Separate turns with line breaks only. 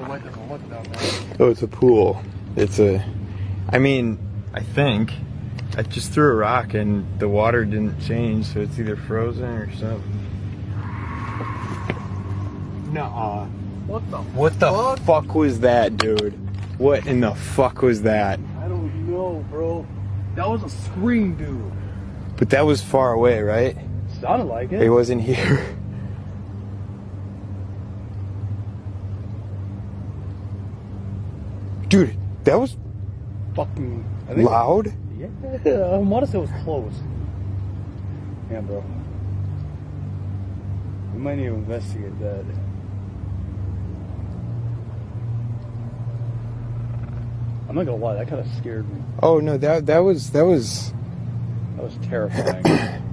Or doesn't look down there.
Oh, it's a pool. It's a. I mean, I think I just threw a rock and the water didn't change, so it's either frozen or something. Nuh-uh.
What the?
What the
Fuck.
fuck was that, dude? What in the fuck was that?
I don't know, bro. That was a scream, dude.
But that was far away, right?
Sounded like
It
it.
wasn't here. Dude, that was
Fucking. I think
loud.
Yeah, I want to say it was close. Yeah, bro. We might need to investigate that. I'm not gonna lie, that kind of scared me.
Oh no, that that was that was
That was terrifying.